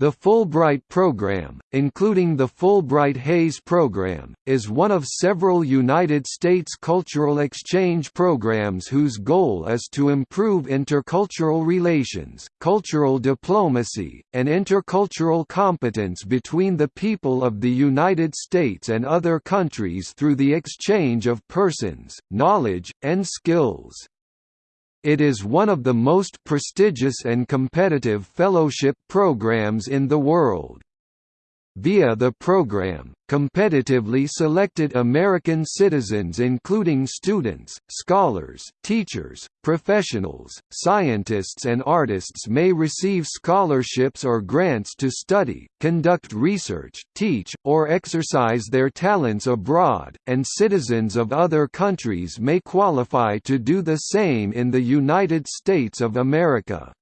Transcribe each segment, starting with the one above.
The Fulbright program, including the Fulbright-Hays program, is one of several United States cultural exchange programs whose goal is to improve intercultural relations, cultural diplomacy, and intercultural competence between the people of the United States and other countries through the exchange of persons, knowledge, and skills. It is one of the most prestigious and competitive fellowship programs in the world. Via the program, competitively selected American citizens including students, scholars, teachers, professionals, scientists and artists may receive scholarships or grants to study, conduct research, teach, or exercise their talents abroad, and citizens of other countries may qualify to do the same in the United States of America.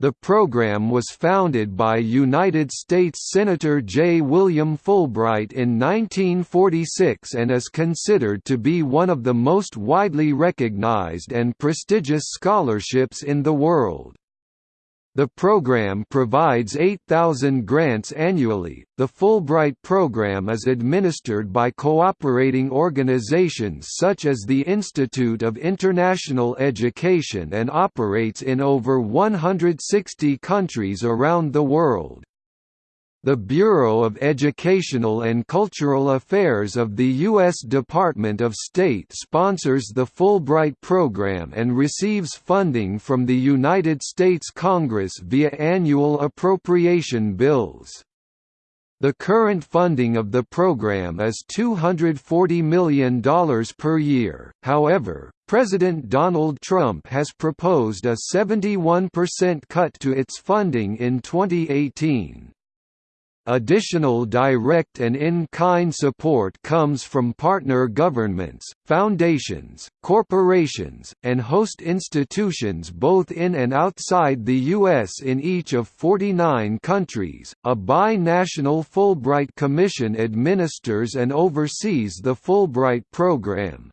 The program was founded by United States Senator J. William Fulbright in 1946 and is considered to be one of the most widely recognized and prestigious scholarships in the world. The program provides 8,000 grants annually. The Fulbright program is administered by cooperating organizations such as the Institute of International Education and operates in over 160 countries around the world. The Bureau of Educational and Cultural Affairs of the U.S. Department of State sponsors the Fulbright program and receives funding from the United States Congress via annual appropriation bills. The current funding of the program is $240 million per year, however, President Donald Trump has proposed a 71% cut to its funding in 2018. Additional direct and in-kind support comes from partner governments, foundations, corporations, and host institutions both in and outside the U.S. in each of 49 countries. A bi-national Fulbright Commission administers and oversees the Fulbright program.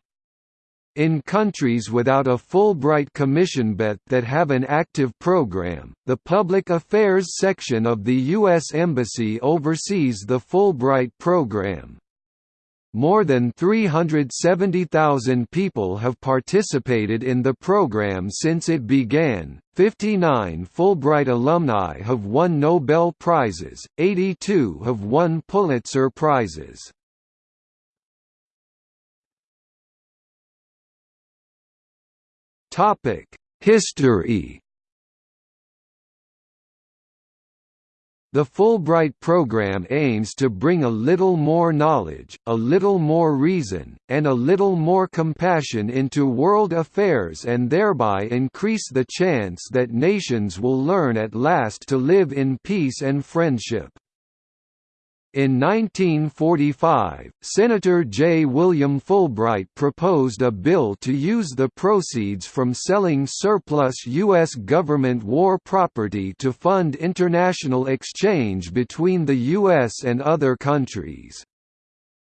In countries without a Fulbright Commission but that have an active program, the Public Affairs section of the U.S. Embassy oversees the Fulbright program. More than 370,000 people have participated in the program since it began. 59 Fulbright alumni have won Nobel Prizes, 82 have won Pulitzer Prizes. History The Fulbright program aims to bring a little more knowledge, a little more reason, and a little more compassion into world affairs and thereby increase the chance that nations will learn at last to live in peace and friendship. In 1945, Senator J. William Fulbright proposed a bill to use the proceeds from selling surplus U.S. government war property to fund international exchange between the U.S. and other countries.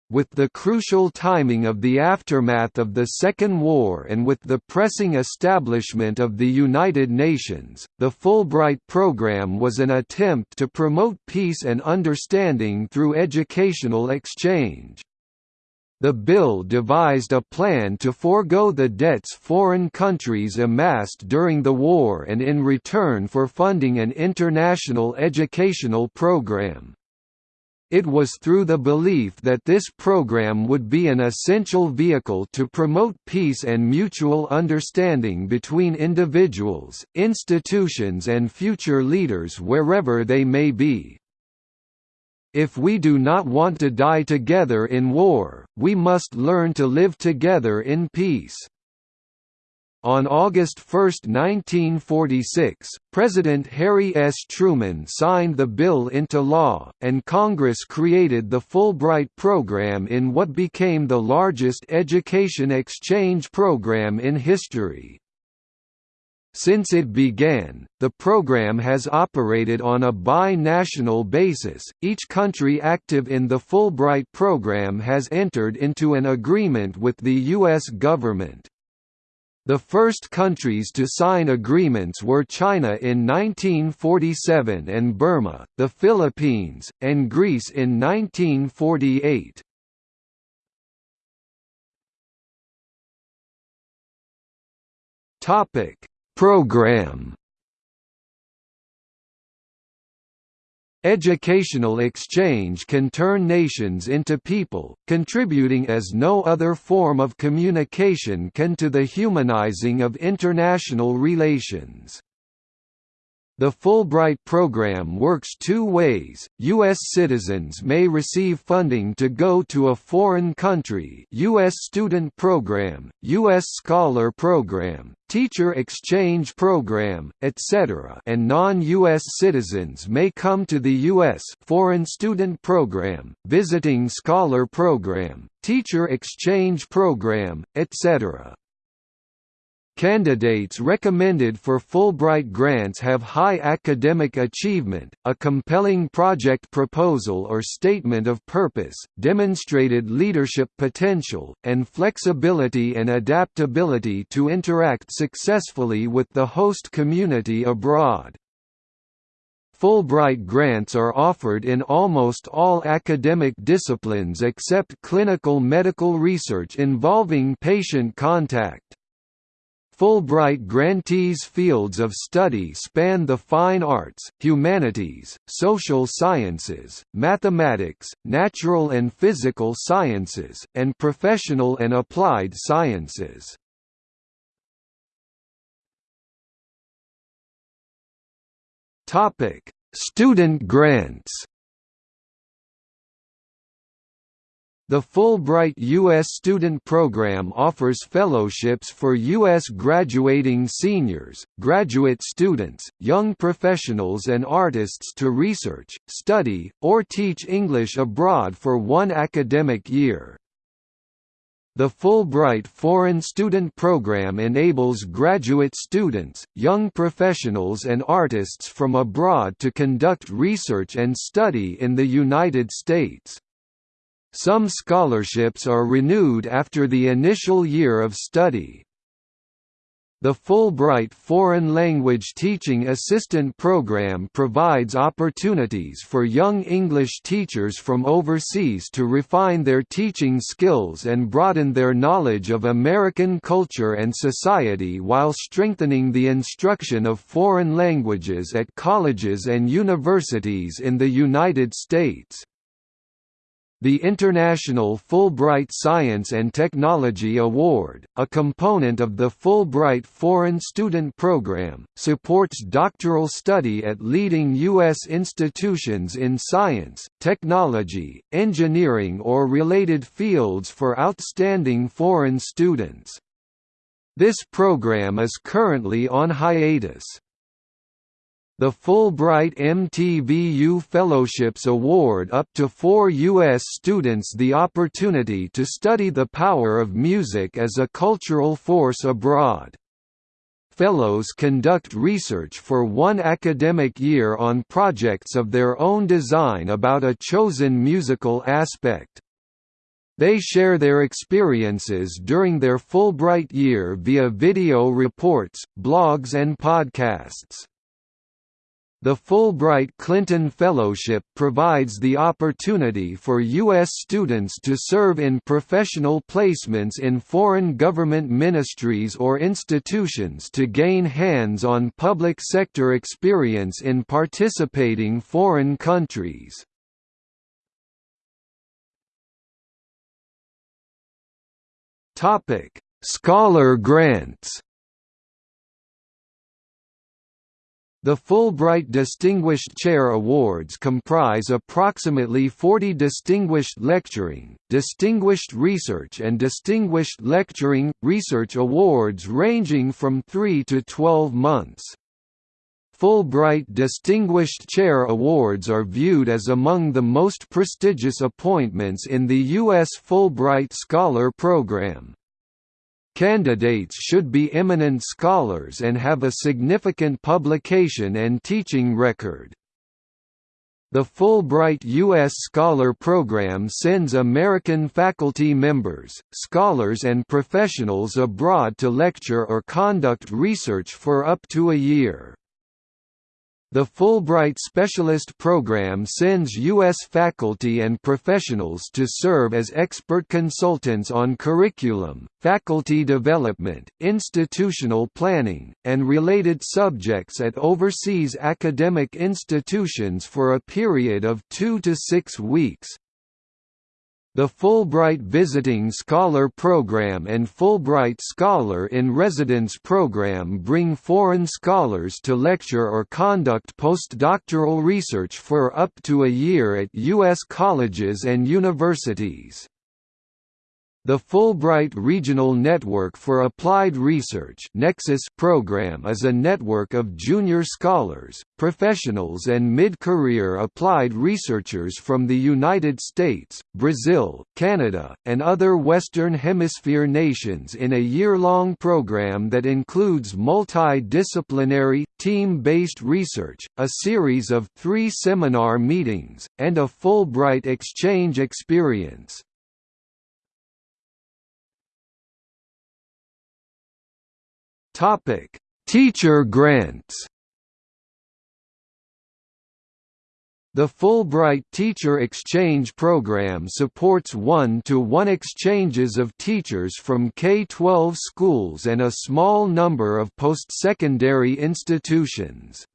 With the crucial timing of the aftermath of the Second War and with the pressing establishment of the United Nations, the Fulbright program was an attempt to promote peace and understanding through educational exchange. The bill devised a plan to forego the debts foreign countries amassed during the war and in return for funding an international educational program. It was through the belief that this program would be an essential vehicle to promote peace and mutual understanding between individuals, institutions and future leaders wherever they may be. If we do not want to die together in war, we must learn to live together in peace. On August 1, 1946, President Harry S. Truman signed the bill into law, and Congress created the Fulbright program in what became the largest education exchange program in history. Since it began, the program has operated on a bi-national basis. Each country active in the Fulbright program has entered into an agreement with the U.S. government. The first countries to sign agreements were China in 1947 and Burma, the Philippines, and Greece in 1948. Topic: Program Educational exchange can turn nations into people, contributing as no other form of communication can to the humanizing of international relations. The Fulbright program works two ways. U.S. citizens may receive funding to go to a foreign country U.S. Student Program, U.S. Scholar Program, Teacher Exchange Program, etc. and non-U.S. citizens may come to the U.S. Foreign Student Program, Visiting Scholar Program, Teacher Exchange Program, etc. Candidates recommended for Fulbright grants have high academic achievement, a compelling project proposal or statement of purpose, demonstrated leadership potential, and flexibility and adaptability to interact successfully with the host community abroad. Fulbright grants are offered in almost all academic disciplines except clinical medical research involving patient contact. Fulbright grantees' fields of study span the fine arts, humanities, social sciences, mathematics, natural and physical sciences, and professional and applied sciences. Student grants The Fulbright U.S. student program offers fellowships for U.S. graduating seniors, graduate students, young professionals and artists to research, study, or teach English abroad for one academic year. The Fulbright Foreign Student Program enables graduate students, young professionals and artists from abroad to conduct research and study in the United States. Some scholarships are renewed after the initial year of study. The Fulbright Foreign Language Teaching Assistant Program provides opportunities for young English teachers from overseas to refine their teaching skills and broaden their knowledge of American culture and society while strengthening the instruction of foreign languages at colleges and universities in the United States. The International Fulbright Science and Technology Award, a component of the Fulbright Foreign Student Program, supports doctoral study at leading U.S. institutions in science, technology, engineering or related fields for outstanding foreign students. This program is currently on hiatus. The Fulbright MTVU Fellowships award up to four U.S. students the opportunity to study the power of music as a cultural force abroad. Fellows conduct research for one academic year on projects of their own design about a chosen musical aspect. They share their experiences during their Fulbright year via video reports, blogs and podcasts. The Fulbright Clinton Fellowship provides the opportunity for U.S. students to serve in professional placements in foreign government ministries or institutions to gain hands-on public sector experience in participating foreign countries. Scholar grants The Fulbright Distinguished Chair Awards comprise approximately 40 Distinguished Lecturing, Distinguished Research and Distinguished Lecturing, Research Awards ranging from 3 to 12 months. Fulbright Distinguished Chair Awards are viewed as among the most prestigious appointments in the U.S. Fulbright Scholar Program. Candidates should be eminent scholars and have a significant publication and teaching record. The Fulbright U.S. Scholar Program sends American faculty members, scholars and professionals abroad to lecture or conduct research for up to a year. The Fulbright Specialist Program sends U.S. faculty and professionals to serve as expert consultants on curriculum, faculty development, institutional planning, and related subjects at overseas academic institutions for a period of two to six weeks. The Fulbright Visiting Scholar Program and Fulbright Scholar in Residence Program bring foreign scholars to lecture or conduct postdoctoral research for up to a year at U.S. colleges and universities. The Fulbright Regional Network for Applied Research Nexus program is a network of junior scholars, professionals and mid-career applied researchers from the United States, Brazil, Canada, and other Western Hemisphere nations in a year-long program that includes multidisciplinary, team-based research, a series of three seminar meetings, and a Fulbright exchange experience. Topic: Teacher grants. The Fulbright Teacher Exchange Program supports one-to-one -one exchanges of teachers from K-12 schools and a small number of post-secondary institutions.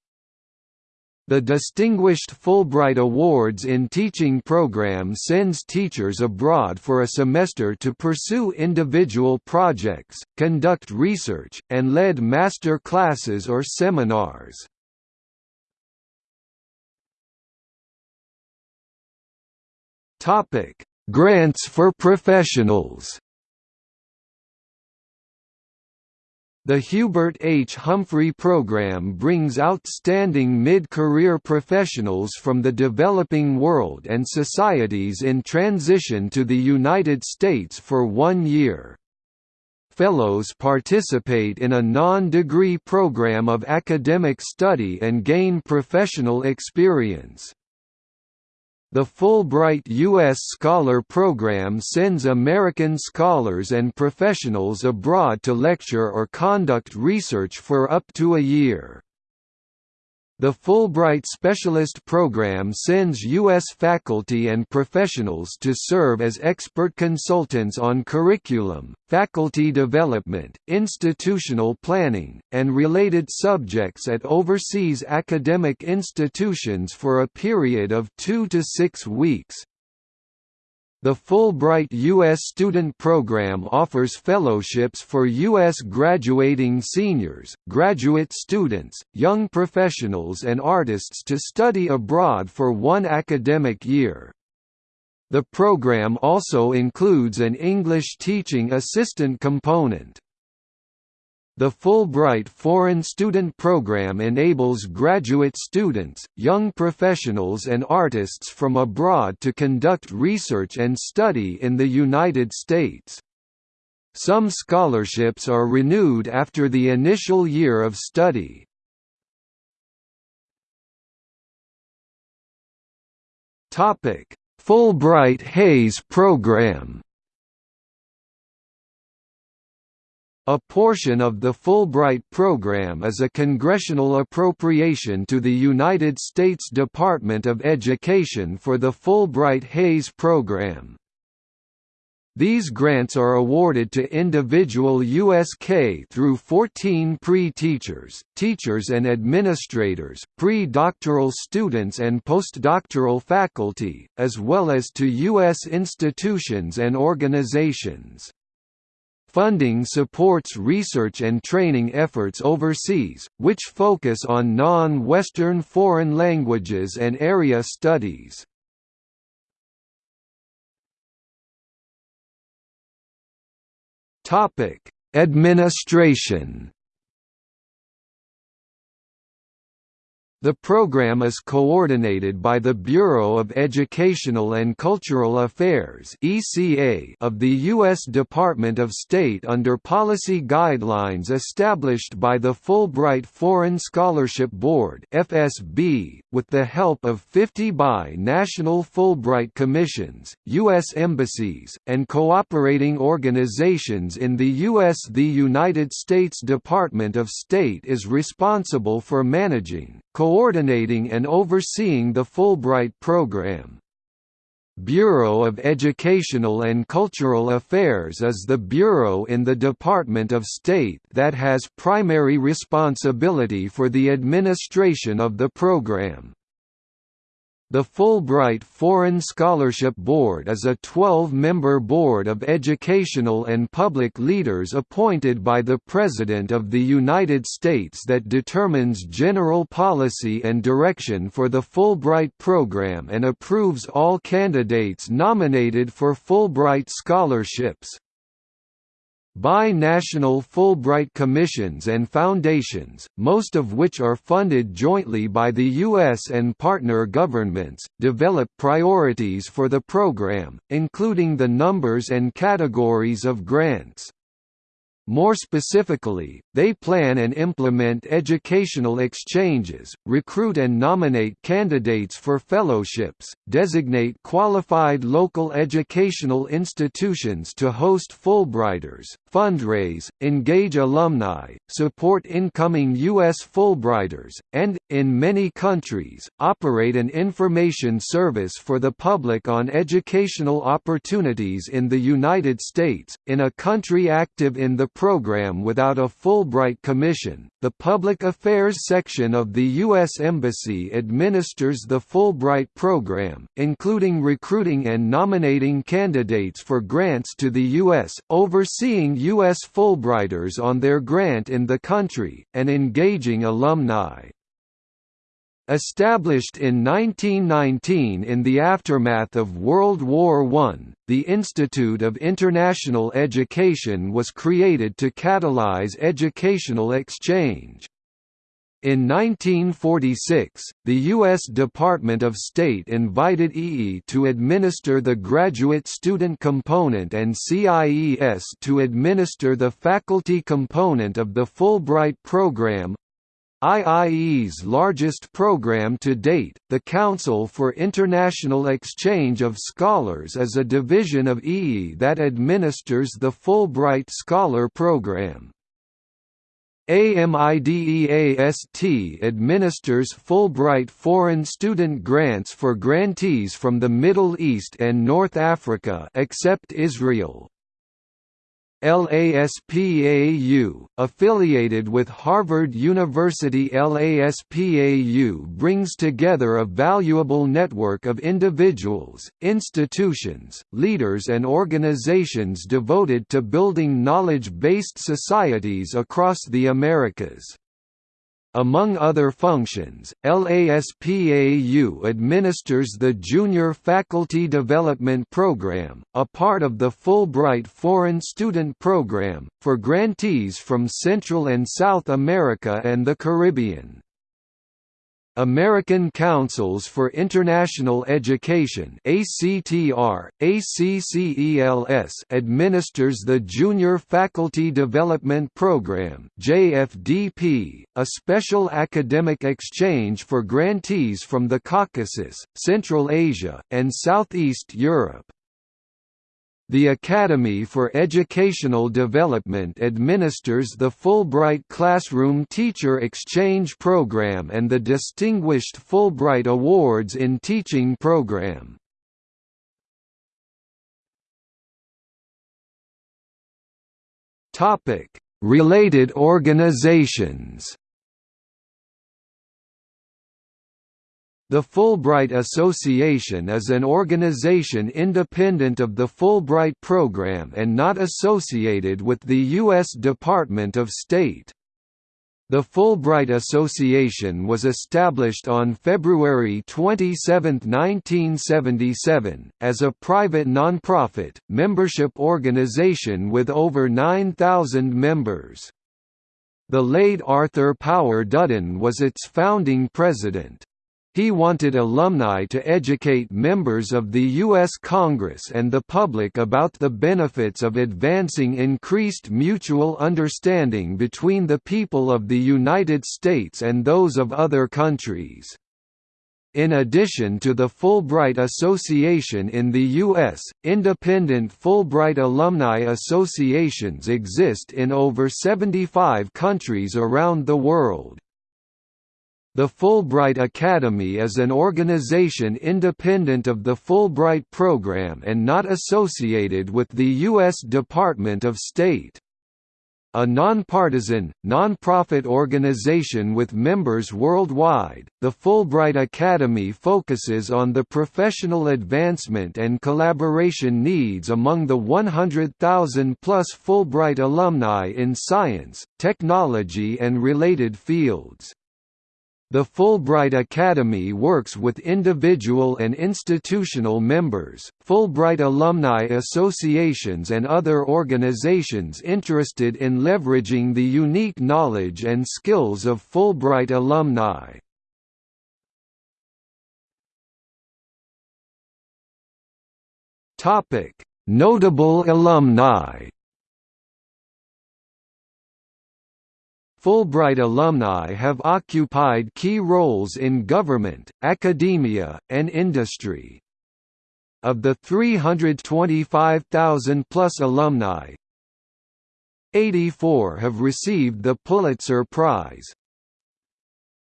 The Distinguished Fulbright Awards in Teaching program sends teachers abroad for a semester to pursue individual projects, conduct research, and lead master classes or seminars. Grants for professionals The Hubert H. Humphrey Program brings outstanding mid-career professionals from the developing world and societies in transition to the United States for one year. Fellows participate in a non-degree program of academic study and gain professional experience. The Fulbright U.S. Scholar Program sends American scholars and professionals abroad to lecture or conduct research for up to a year. The Fulbright Specialist Program sends U.S. faculty and professionals to serve as expert consultants on curriculum, faculty development, institutional planning, and related subjects at overseas academic institutions for a period of two to six weeks, the Fulbright U.S. Student Program offers fellowships for U.S. graduating seniors, graduate students, young professionals and artists to study abroad for one academic year. The program also includes an English teaching assistant component. The Fulbright Foreign Student Program enables graduate students, young professionals and artists from abroad to conduct research and study in the United States. Some scholarships are renewed after the initial year of study. Fulbright-Hays Program A portion of the Fulbright program is a congressional appropriation to the United States Department of Education for the Fulbright Hays program. These grants are awarded to individual USK through 14 pre-teachers, teachers and administrators, pre-doctoral students and postdoctoral faculty, as well as to U.S. institutions and organizations. Funding supports research and training efforts overseas, which focus on non-Western foreign languages and area studies. Administration The program is coordinated by the Bureau of Educational and Cultural Affairs of the U.S. Department of State under policy guidelines established by the Fulbright Foreign Scholarship Board with the help of 50 bi-national Fulbright commissions, U.S. embassies, and cooperating organizations in the U.S. The United States Department of State is responsible for managing, coordinating and overseeing the Fulbright program. Bureau of Educational and Cultural Affairs is the bureau in the Department of State that has primary responsibility for the administration of the program. The Fulbright Foreign Scholarship Board is a 12-member board of educational and public leaders appointed by the President of the United States that determines general policy and direction for the Fulbright program and approves all candidates nominated for Fulbright scholarships. Bi-national Fulbright commissions and foundations, most of which are funded jointly by the U.S. and partner governments, develop priorities for the program, including the numbers and categories of grants. More specifically, they plan and implement educational exchanges, recruit and nominate candidates for fellowships, designate qualified local educational institutions to host Fulbrighters, fundraise, engage alumni, support incoming U.S. Fulbrighters, and, in many countries, operate an information service for the public on educational opportunities in the United States. In a country active in the program without a Fulbright Commission, the Public Affairs section of the U.S. Embassy administers the Fulbright program, including recruiting and nominating candidates for grants to the U.S., overseeing U.S. Fulbrighters on their grant in the country, and engaging alumni. Established in 1919 in the aftermath of World War I, the Institute of International Education was created to catalyze educational exchange. In 1946, the U.S. Department of State invited IIE to administer the graduate student component and CIES to administer the faculty component of the Fulbright program, IIE's largest program to date, the Council for International Exchange of Scholars is a division of IIE that administers the Fulbright Scholar Program. AMIDEAST administers Fulbright foreign student grants for grantees from the Middle East and North Africa except Israel. LASPAU, affiliated with Harvard University LASPAU brings together a valuable network of individuals, institutions, leaders and organizations devoted to building knowledge-based societies across the Americas. Among other functions, LASPAU administers the Junior Faculty Development Program, a part of the Fulbright Foreign Student Program, for grantees from Central and South America and the Caribbean. American Councils for International Education ACTR, ACCELS administers the Junior Faculty Development Program JFDP, a special academic exchange for grantees from the Caucasus, Central Asia, and Southeast Europe. The Academy for Educational Development administers the Fulbright Classroom Teacher Exchange Program and the Distinguished Fulbright Awards in Teaching Program. Related organizations The Fulbright Association is an organization independent of the Fulbright program and not associated with the U.S. Department of State. The Fulbright Association was established on February 27, 1977, as a private nonprofit, membership organization with over 9,000 members. The late Arthur Power Dudden was its founding president. He wanted alumni to educate members of the U.S. Congress and the public about the benefits of advancing increased mutual understanding between the people of the United States and those of other countries. In addition to the Fulbright Association in the U.S., independent Fulbright alumni associations exist in over 75 countries around the world. The Fulbright Academy is an organization independent of the Fulbright program and not associated with the U.S. Department of State. A nonpartisan, nonprofit organization with members worldwide, the Fulbright Academy focuses on the professional advancement and collaboration needs among the 100,000-plus Fulbright alumni in science, technology and related fields. The Fulbright Academy works with individual and institutional members, Fulbright alumni associations and other organizations interested in leveraging the unique knowledge and skills of Fulbright alumni. Notable alumni Fulbright alumni have occupied key roles in government, academia, and industry. Of the 325,000-plus alumni, 84 have received the Pulitzer Prize.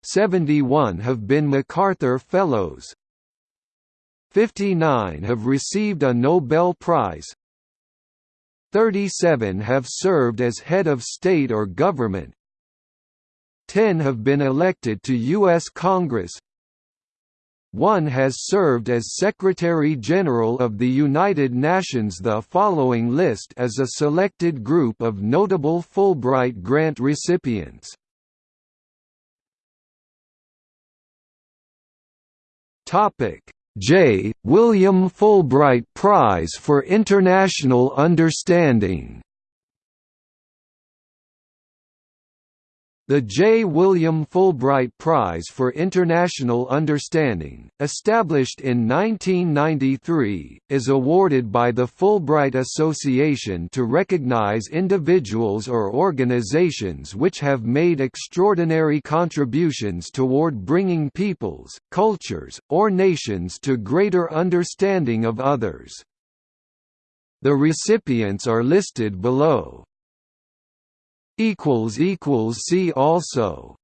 71 have been MacArthur Fellows. 59 have received a Nobel Prize. 37 have served as head of state or government, Ten have been elected to U.S. Congress. One has served as Secretary-General of the United Nations The following list is a selected group of notable Fulbright grant recipients. J. William Fulbright Prize for International Understanding The J. William Fulbright Prize for International Understanding, established in 1993, is awarded by the Fulbright Association to recognize individuals or organizations which have made extraordinary contributions toward bringing peoples, cultures, or nations to greater understanding of others. The recipients are listed below. See also